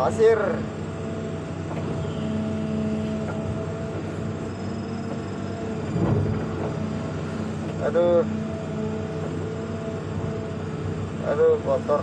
pasir. Aduh. Aduh kotor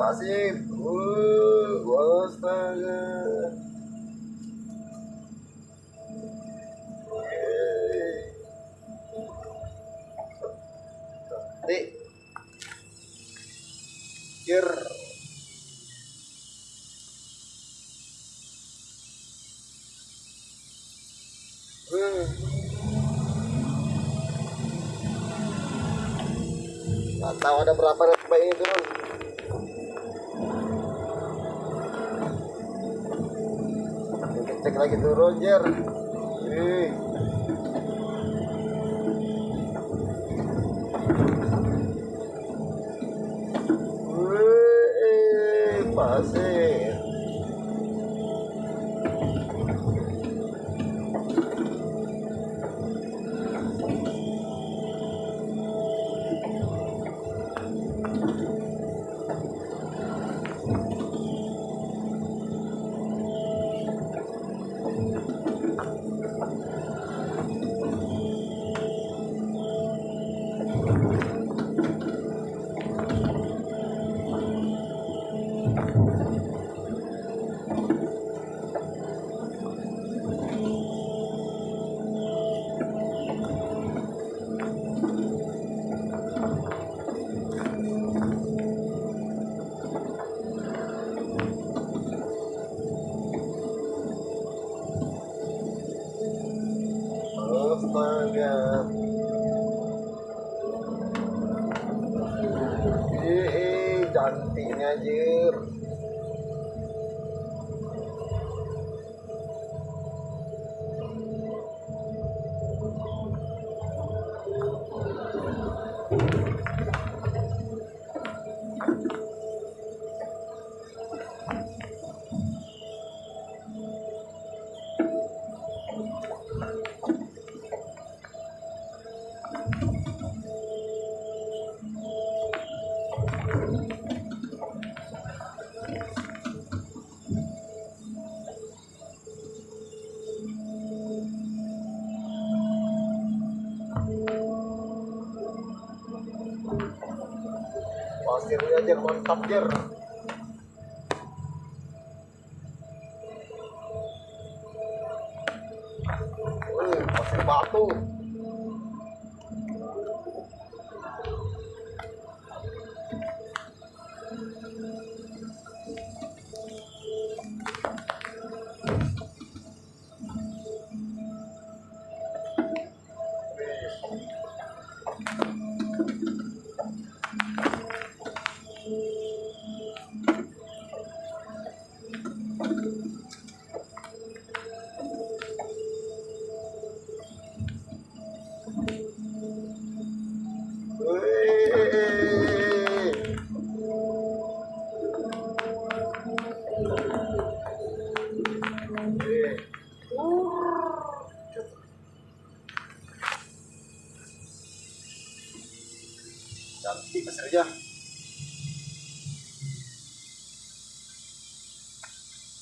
pasir. Uh, astaga. Cantik. Kir. Tahu ada berapa baik ini. Cek lagi tuh Roger. Ih. Wih, pasir. Astaga. Eh, cantiknya anjir. Pasirnya aja mantap jer. Pasir batu. Cantik pasirnya.